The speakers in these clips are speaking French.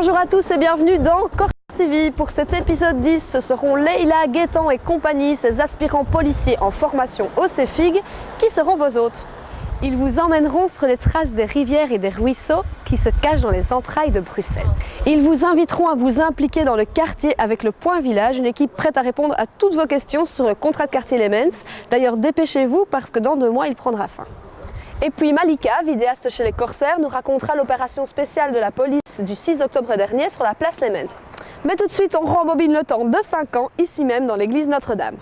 Bonjour à tous et bienvenue dans Corse TV. Pour cet épisode 10, ce seront Leila, Guétan et compagnie, ces aspirants policiers en formation au CEFIG, qui seront vos hôtes? Ils vous emmèneront sur les traces des rivières et des ruisseaux qui se cachent dans les entrailles de Bruxelles. Ils vous inviteront à vous impliquer dans le quartier avec le Point Village, une équipe prête à répondre à toutes vos questions sur le contrat de quartier Lemens. D'ailleurs, dépêchez-vous parce que dans deux mois, il prendra fin. Et puis Malika, vidéaste chez les Corsaires, nous racontera l'opération spéciale de la police du 6 octobre dernier sur la place Lemens. Mais tout de suite, on rembobine le temps de 5 ans, ici même dans l'église Notre-Dame.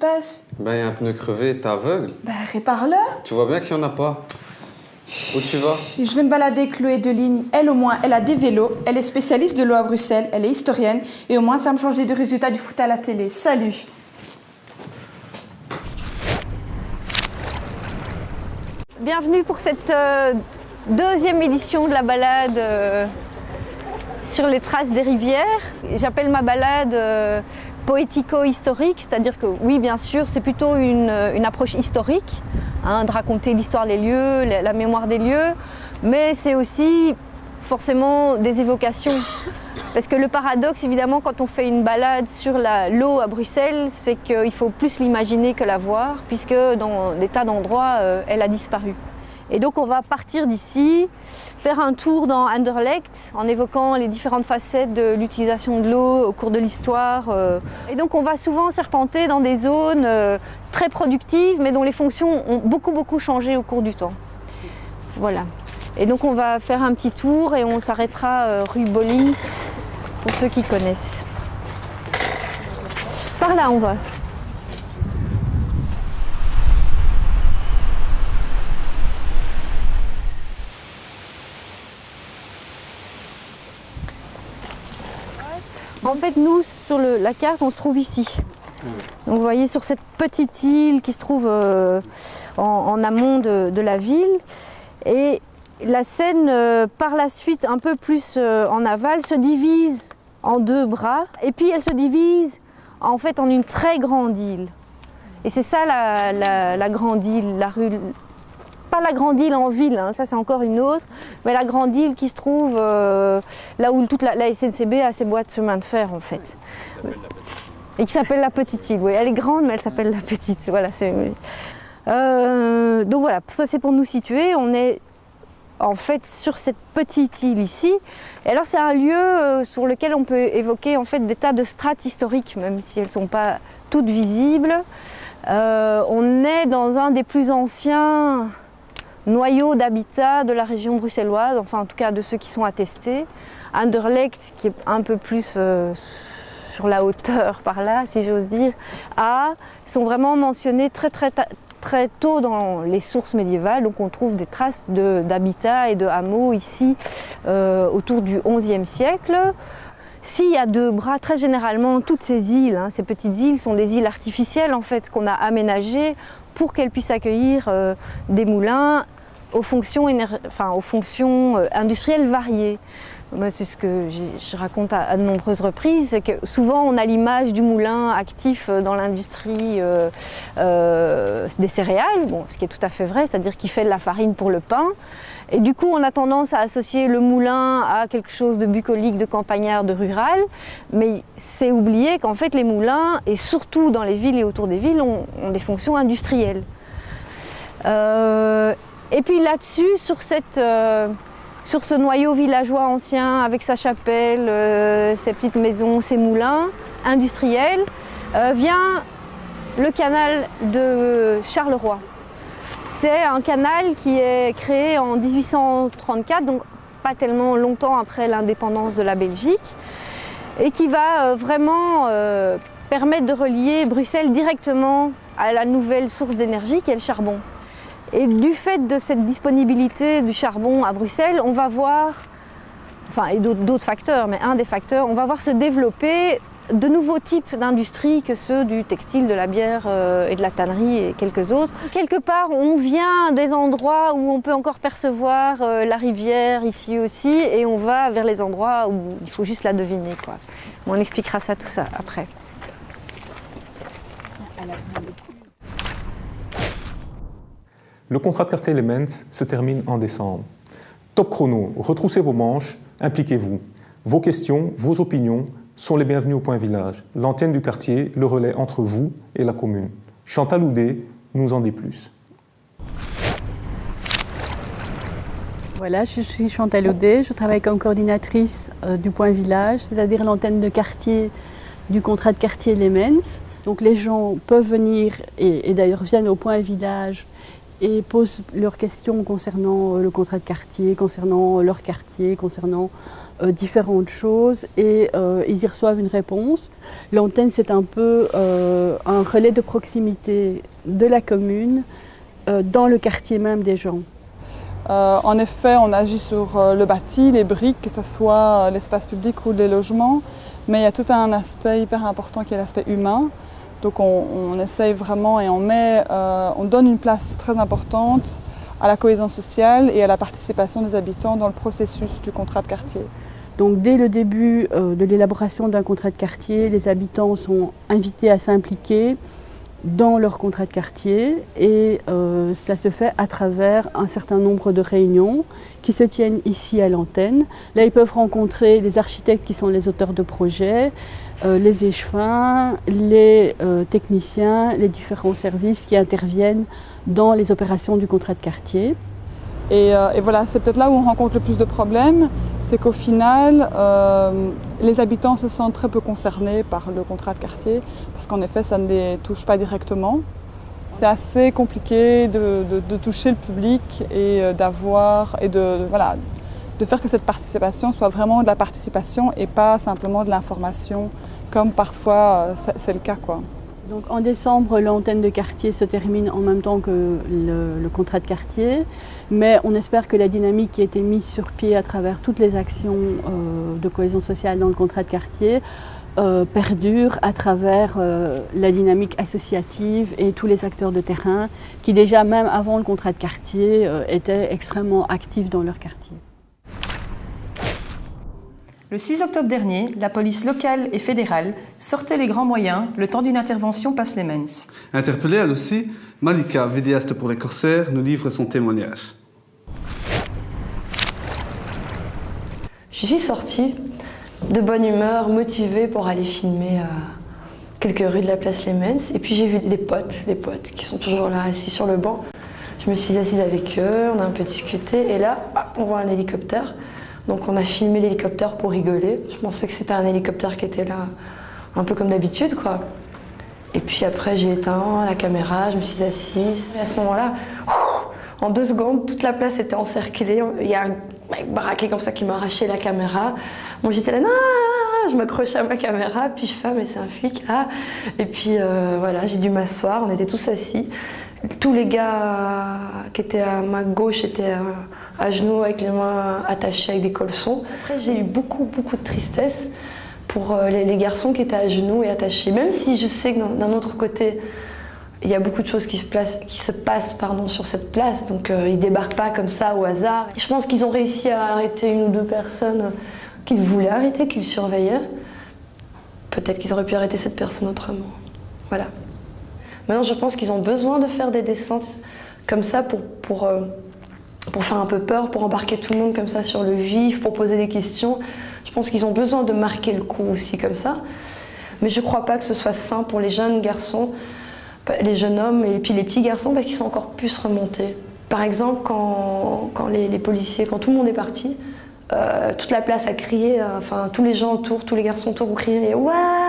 Passe Ben, y a un pneu crevé, t'es aveugle. Ben, répare-le. Tu vois bien qu'il y en a pas. Où tu vas? Je vais me balader avec Chloé de ligne. Elle, au moins, elle a des vélos. Elle est spécialiste de l'eau à Bruxelles. Elle est historienne. Et au moins, ça va me changer du résultat du foot à la télé. Salut. Bienvenue pour cette euh, deuxième édition de la balade euh, sur les traces des rivières. J'appelle ma balade euh, poético-historique, c'est-à-dire que oui, bien sûr, c'est plutôt une, approche historique, hein, de raconter l'histoire des lieux, la, mémoire des lieux, mais c'est aussi forcément des évocations. Parce que le paradoxe, évidemment, quand on fait une balade sur l'eau à Bruxelles, c'est qu'il faut plus l'imaginer que la voir, puisque dans des tas d'endroits, euh, elle a disparu. Et donc on va partir d'ici, faire un tour dans Anderlecht en évoquant les différentes facettes de l'utilisation de l'eau au cours de l'histoire. euh. Et donc on va souvent serpenter dans des zones euh, très productives mais dont les fonctions ont beaucoup beaucoup changé au cours du temps. Voilà. Et donc on va faire un petit tour et on s'arrêtera euh, rue Bollings pour ceux qui connaissent. Par là on va. En fait, nous, sur la carte, on se trouve ici. Donc, vous voyez, sur cette petite île qui se trouve euh, en, amont de, la ville. Et la Seine, euh, par la suite, un peu plus euh, en aval, se divise en deux bras. Et puis, elle se divise en fait en une très grande île. Et c'est ça la grande île, la rue. Pas la grande île en ville, hein, ça c'est encore une autre, mais la grande île qui se trouve euh, là où toute la, SNCB a ses boîtes de chemin de fer en fait. Et qui s'appelle la petite île. Oui, elle est grande, mais elle s'appelle la petite. Voilà, Euh, donc voilà, ça c'est pour nous situer. On est en fait sur cette petite île ici. Et alors c'est un lieu euh, sur lequel on peut évoquer en fait des tas de strates historiques, même si elles ne sont pas toutes visibles. On est dans un des plus anciens noyaux d'habitat de la région bruxelloise, enfin en tout cas de ceux qui sont attestés. Anderlecht, qui est un peu plus euh, sur la hauteur par là, si j'ose dire, A, sont vraiment mentionnés très très très tôt dans les sources médiévales. Donc on trouve des traces de- d'habitat et de hameaux ici euh, autour du XIe siècle. S'il y a deux bras, très généralement, toutes ces îles, hein, ces petites îles, sont des îles artificielles en fait qu'on a aménagées pour qu'elles puissent accueillir euh, des moulins aux fonctions euh, industrielles variées. C'est ce que je raconte à, de nombreuses reprises, c'est que souvent on a l'image du moulin actif euh, dans l'industrie euh, euh, des céréales, ce qui est tout à fait vrai, c'est-à-dire qu'il fait de la farine pour le pain. Et du coup, on a tendance à associer le moulin à quelque chose de bucolique, de campagnard, de rural. Mais c'est oublier qu'en fait, les moulins, et surtout dans les villes et autour des villes, ont, des fonctions industrielles. Et puis là-dessus, sur, cette, sur ce noyau villageois ancien, avec sa chapelle, euh, ses petites maisons, ses moulins industriels, euh, vient le canal de Charleroi. C'est un canal qui est créé en 1834, donc pas tellement longtemps après l'indépendance de la Belgique, et qui va euh, vraiment permettre de relier Bruxelles directement à la nouvelle source d'énergie qui est le charbon. Et du fait de cette disponibilité du charbon à Bruxelles, on va voir, enfin et d'autres facteurs, mais un des facteurs, on va voir se développer de nouveaux types d'industries que ceux du textile, de la bière euh, et de la tannerie et quelques autres. Quelque part, on vient des endroits où on peut encore percevoir euh, la rivière ici aussi et on va vers les endroits où il faut juste la deviner. On expliquera ça tout ça après. Le contrat de quartier Elements se termine en décembre. Top chrono, retroussez vos manches, impliquez-vous. Vos questions, vos opinions sont les bienvenues au Point Village, l'antenne du quartier, le relais entre vous et la commune. Chantal Houdet nous en dit plus. Voilà, je suis Chantal Audet, je travaille comme coordinatrice euh, du Point Village, c'est-à-dire l'antenne de quartier du contrat de quartier Elements. Donc les gens peuvent venir et d'ailleurs viennent au Point Village et posent leurs questions concernant euh, le contrat de quartier, concernant leur quartier, concernant euh, différentes choses et euh, ils y reçoivent une réponse. L'antenne, c'est un peu euh, un relais de proximité de la commune euh, dans le quartier même des gens. Euh, en effet, on agit sur euh, le bâti, les briques, que ce soit euh, l'espace public ou les logements, mais il y a tout un aspect hyper important qui est l'aspect humain. Donc on, essaye vraiment et on, met, euh, on donne une place très importante à la cohésion sociale et à la participation des habitants dans le processus du contrat de quartier. Donc dès le début euh, de l'élaboration d'un contrat de quartier, les habitants sont invités à s'impliquer dans leur contrat de quartier et euh, ça se fait à travers un certain nombre de réunions qui se tiennent ici à l'antenne. Là, ils peuvent rencontrer les architectes qui sont les auteurs de projets, euh, les échevins, les euh, techniciens, les différents services qui interviennent dans les opérations du contrat de quartier. Et, euh, et voilà, c'est peut-être là où on rencontre le plus de problèmes, c'est qu'au final, euh, les habitants se sentent très peu concernés par le contrat de quartier, parce qu'en effet, ça ne les touche pas directement. C'est assez compliqué de, toucher le public et d'avoir et de- voilà, de faire que cette participation soit vraiment de la participation et pas simplement de l'information, comme parfois euh, c'est- le cas. Donc en décembre, l'antenne de quartier se termine en même temps que le, contrat de quartier, mais on espère que la dynamique qui a été mise sur pied à travers toutes les actions euh, de cohésion sociale dans le contrat de quartier euh, perdure à travers la dynamique associative et tous les acteurs de terrain qui déjà même avant le contrat de quartier étaient extrêmement actifs dans leur quartier. Le 6 octobre dernier, la police locale et fédérale sortait les grands moyens le temps d'une intervention passe les Mens. Interpellée elle aussi, Malika, vidéaste pour les corsaires, nous livre son témoignage. Je suis sortie de bonne humeur, motivée pour aller filmer à quelques rues de la place Les Mens. Et puis j'ai vu des potes, des potes qui sont toujours là, assis sur le banc. Je me suis assise avec eux, on a un peu discuté, et là, on voit un hélicoptère. Donc on a filmé l'hélicoptère pour rigoler. Je pensais que c'était un hélicoptère qui était là, un peu comme d'habitude, quoi. Et puis après, j'ai éteint la caméra, je me suis assise. Et à ce moment-là, en deux secondes, toute la place était encerclée. Il y a un mec baraqué comme ça qui m'a arraché la caméra. Bon, j'étais là, non, je m'accrochais à ma caméra, puis je fais, ah, mais c'est un flic, ah. Et puis euh, voilà, j'ai dû m'asseoir, on était tous assis. Tous les gars qui étaient à ma gauche étaient à genoux avec les mains attachées avec des colsons. Après, j'ai eu beaucoup, beaucoup de tristesse pour euh, les garçons qui étaient à genoux et attachés. Même si je sais que d'un autre côté, il y a beaucoup de choses qui se, passent sur cette place, donc euh, ils débarquent pas comme ça au hasard. je pense qu'ils ont réussi à arrêter une ou deux personnes qu'ils voulaient arrêter, qu'ils surveillaient. Peut-être qu'ils auraient pu arrêter cette personne autrement. Voilà. Maintenant, je pense qu'ils ont besoin de faire des descentes comme ça pour, pour, euh, pour faire un peu peur, pour embarquer tout le monde comme ça sur le vif, pour poser des questions. Je pense qu'ils ont besoin de marquer le coup aussi comme ça. Mais je ne crois pas que ce soit sain pour les jeunes garçons, les jeunes hommes et puis les petits garçons parce qu'ils sont encore plus remontés. Par exemple, quand, quand les, policiers, quand tout le monde est parti, euh, toute la place a crié, euh, enfin tous les gens autour, tous les garçons autour ont crié Waouh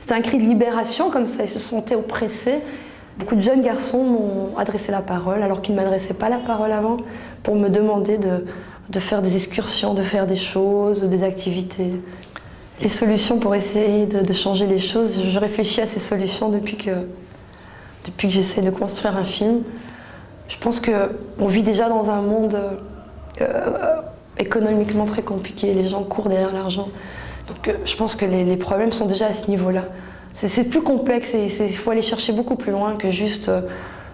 C'était un cri de libération comme ça, ils se sentaient oppressés. Beaucoup de jeunes garçons m'ont adressé la parole alors qu'ils ne m'adressaient pas la parole avant pour me demander de, faire des excursions, de faire des choses, des activités. Les solutions pour essayer de, changer les choses, je réfléchis à ces solutions depuis que, depuis que j'essaie de construire un film. Je pense qu'on vit déjà dans un monde euh, économiquement très compliqué, les gens courent derrière l'argent. Donc euh, je pense que les, problèmes sont déjà à ce niveau-là. C'est plus complexe et il faut aller chercher beaucoup plus loin que juste euh,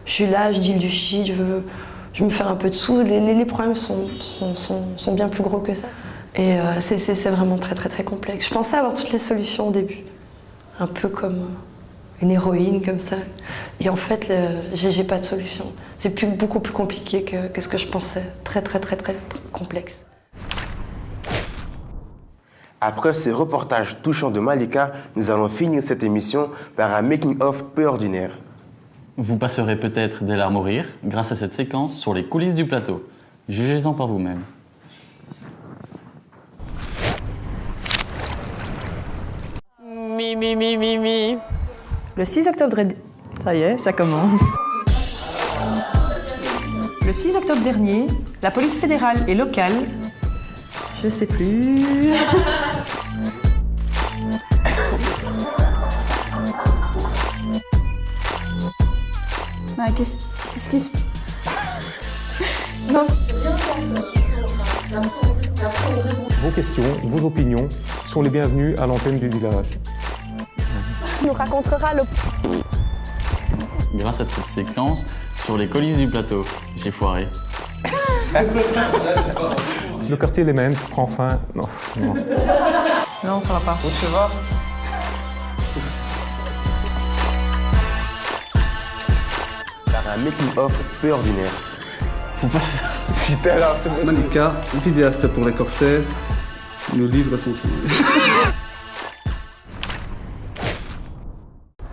je suis là, je dis du shit, je veux, je me faire un peu de sous. Les, problèmes sont, sont, bien plus gros que ça. Et euh, c'est vraiment très très très complexe. Je pensais avoir toutes les solutions au début. Un peu comme une héroïne comme ça. Et en fait, j'ai pas de solution. C'est beaucoup plus compliqué que, que ce que je pensais. Très très très très complexe. Après ce reportage touchant de Malika, nous allons finir cette émission par un making-of peu ordinaire. Vous passerez peut-être des larmes au rire grâce à cette séquence sur les coulisses du plateau. Jugez-en par vous-même. Mi, mi, mi, mi, mi. Le 6 octobre... Ça y est, ça commence. Le 6 octobre dernier, la police fédérale et locale je sais plus. Ah, qu'est-ce qui se... Non. Vos questions, vos opinions sont les bienvenues à l'antenne du village. nous racontera le... Grâce à cette séquence sur les colis du plateau, j'ai foiré. Le quartier Les Mens prend fin. Non, non. non, ça va pas. Où tu vas un making-of peu ordinaire. Faut pas Putain, alors c'est vidéaste pour les corsaires, nous livre son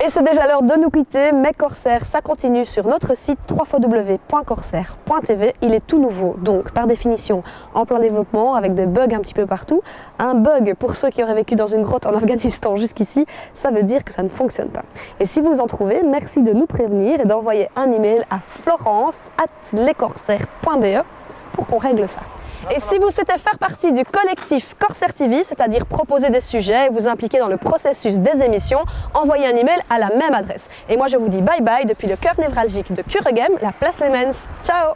Et c'est déjà l'heure de nous quitter, mais Corsair, ça continue sur notre site www.corsair.tv. Il est tout nouveau, donc par définition en plein développement, avec des bugs un petit peu partout. Un bug, pour ceux qui auraient vécu dans une grotte en Afghanistan jusqu'ici, ça veut dire que ça ne fonctionne pas. Et si vous en trouvez, merci de nous prévenir et d'envoyer un email à florence.lescorsaires.be pour qu'on règle ça. Et si vous souhaitez faire partie du collectif Corsair TV, c'est-à-dire proposer des sujets et vous impliquer dans le processus des émissions, envoyez un email à la même adresse. Et moi je vous dis bye bye depuis le cœur névralgique de Curegem, la place Lemens. Ciao